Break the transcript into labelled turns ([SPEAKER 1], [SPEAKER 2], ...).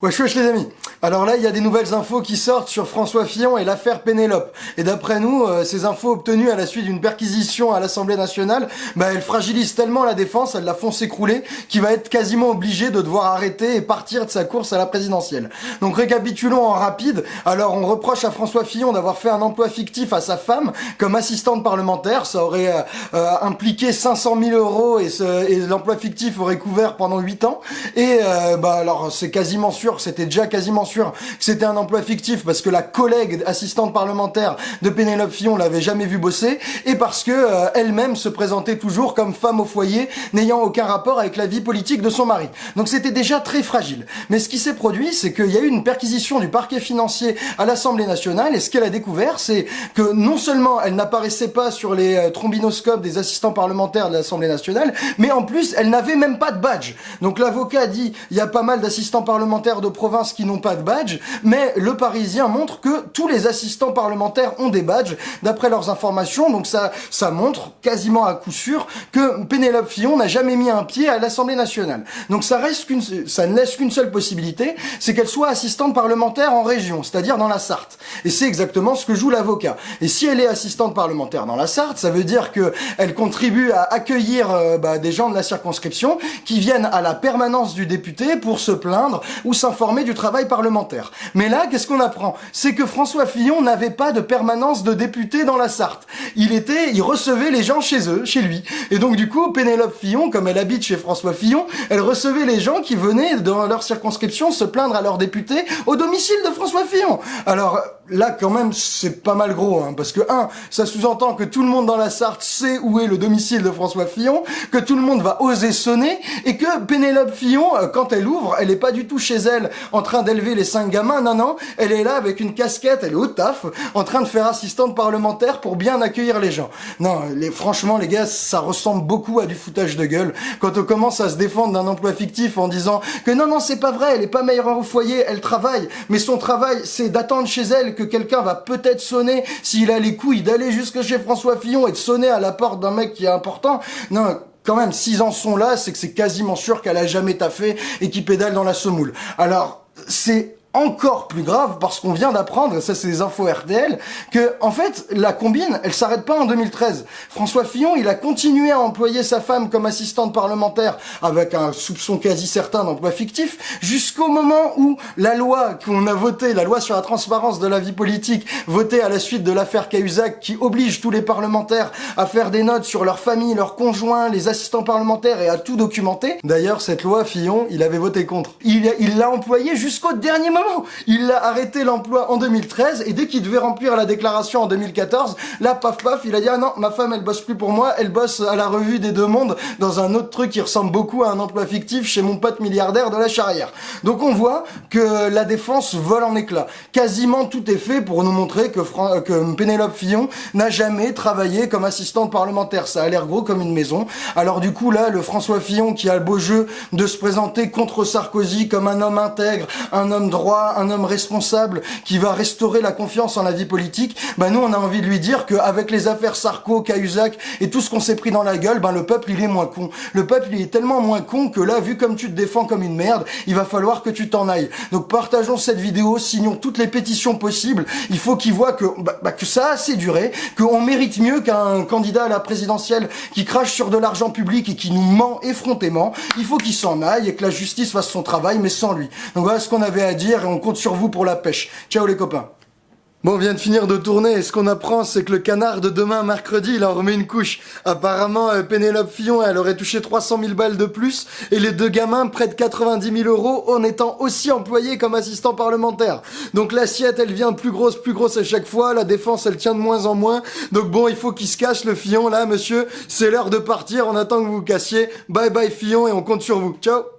[SPEAKER 1] Wesh wesh les amis Alors là, il y a des nouvelles infos qui sortent sur François Fillon et l'affaire Pénélope. Et d'après nous, euh, ces infos obtenues à la suite d'une perquisition à l'Assemblée nationale, bah, elles fragilisent tellement la défense, elles la font s'écrouler, qu'il va être quasiment obligé de devoir arrêter et partir de sa course à la présidentielle. Donc récapitulons en rapide. Alors on reproche à François Fillon d'avoir fait un emploi fictif à sa femme comme assistante parlementaire. Ça aurait euh, euh, impliqué 500 000 euros et, et l'emploi fictif aurait couvert pendant 8 ans. Et bah alors c'est quasiment sûr c'était déjà quasiment sûr que c'était un emploi fictif parce que la collègue assistante parlementaire de Pénélope Fillon l'avait jamais vu bosser et parce que euh, elle-même se présentait toujours comme femme au foyer n'ayant aucun rapport avec la vie politique de son mari. Donc c'était déjà très fragile. Mais ce qui s'est produit, c'est qu'il y a eu une perquisition du parquet financier à l'Assemblée nationale et ce qu'elle a découvert, c'est que non seulement elle n'apparaissait pas sur les euh, trombinoscopes des assistants parlementaires de l'Assemblée nationale, mais en plus elle n'avait même pas de badge. Donc l'avocat dit il y a pas mal d'assistants parlementaires de province qui n'ont pas badge, mais le Parisien montre que tous les assistants parlementaires ont des badges, d'après leurs informations, donc ça, ça montre quasiment à coup sûr que Pénélope Fillon n'a jamais mis un pied à l'Assemblée nationale. Donc ça reste qu'une, ça ne laisse qu'une seule possibilité, c'est qu'elle soit assistante parlementaire en région, c'est-à-dire dans la Sarthe. Et c'est exactement ce que joue l'avocat. Et si elle est assistante parlementaire dans la Sarthe, ça veut dire que elle contribue à accueillir euh, bah, des gens de la circonscription qui viennent à la permanence du député pour se plaindre ou ça informé du travail parlementaire. Mais là, qu'est-ce qu'on apprend? C'est que François Fillon n'avait pas de permanence de député dans la Sarthe. Il était, il recevait les gens chez eux, chez lui. Et donc du coup, Pénélope Fillon, comme elle habite chez François Fillon, elle recevait les gens qui venaient dans leur circonscription se plaindre à leur député au domicile de François Fillon. Alors là, quand même, c'est pas mal gros, hein, parce que un, ça sous-entend que tout le monde dans la Sarthe sait où est le domicile de François Fillon, que tout le monde va oser sonner, et que Pénélope Fillon, euh, quand elle ouvre, elle est pas du tout chez elle en train d'élever les cinq gamins. Non, non, elle est là avec une casquette, elle est au taf, en train de faire assistante parlementaire pour bien accueillir les gens. Non, les, franchement, les gars, ça ressemble beaucoup à du foutage de gueule. Quand on commence à se défendre d'un emploi fictif en disant que non, non, c'est pas vrai, elle est pas meilleure au foyer, elle travaille, mais son travail, c'est d'attendre chez elle que quelqu'un va peut-être sonner s'il a les couilles d'aller jusque chez François Fillon et de sonner à la porte d'un mec qui est important. Non, quand même, s'ils en sont là, c'est que c'est quasiment sûr qu'elle a jamais taffé et qu'il pédale dans la semoule. Alors, c'est encore plus grave parce qu'on vient d'apprendre, ça c'est des infos RTL, que en fait la combine, elle s'arrête pas en 2013. François Fillon, il a continué à employer sa femme comme assistante parlementaire avec un soupçon quasi certain d'emploi fictif jusqu'au moment où la loi qu'on a votée, la loi sur la transparence de la vie politique, votée à la suite de l'affaire Cahuzac qui oblige tous les parlementaires à faire des notes sur leur famille, leurs conjoints, les assistants parlementaires et à tout documenter. D'ailleurs, cette loi Fillon, il avait voté contre. Il l'a employée jusqu'au dernier moment il a arrêté l'emploi en 2013 et dès qu'il devait remplir la déclaration en 2014, là, paf paf, il a dit ah non, ma femme elle bosse plus pour moi, elle bosse à la revue des deux mondes dans un autre truc qui ressemble beaucoup à un emploi fictif chez mon pote milliardaire de la charrière. Donc on voit que la défense vole en éclats. Quasiment tout est fait pour nous montrer que, que Pénélope Fillon n'a jamais travaillé comme assistante parlementaire. Ça a l'air gros comme une maison. Alors du coup là, le François Fillon qui a le beau jeu de se présenter contre Sarkozy comme un homme intègre, un homme droit, un homme responsable qui va restaurer la confiance en la vie politique, ben nous on a envie de lui dire qu'avec les affaires Sarko, Cahuzac et tout ce qu'on s'est pris dans la gueule, ben le peuple il est moins con. Le peuple il est tellement moins con que là, vu comme tu te défends comme une merde, il va falloir que tu t'en ailles. Donc partageons cette vidéo, signons toutes les pétitions possibles. Il faut qu'il voit que, bah, bah, que ça a assez duré, qu'on mérite mieux qu'un candidat à la présidentielle qui crache sur de l'argent public et qui nous ment effrontément. Il faut qu'il s'en aille et que la justice fasse son travail, mais sans lui. Donc voilà ce qu'on avait à dire et on compte sur vous pour la pêche. Ciao les copains Bon, on vient de finir de tourner et ce qu'on apprend, c'est que le canard de demain, mercredi, il en remet une couche. Apparemment, euh, Pénélope Fillon, elle aurait touché 300 000 balles de plus et les deux gamins près de 90 000 euros en étant aussi employés comme assistants parlementaires. Donc l'assiette, elle vient plus grosse, plus grosse à chaque fois. La défense, elle tient de moins en moins. Donc bon, il faut qu'il se cache le Fillon là, monsieur. C'est l'heure de partir. On attend que vous vous cassiez. Bye bye Fillon et on compte sur vous. Ciao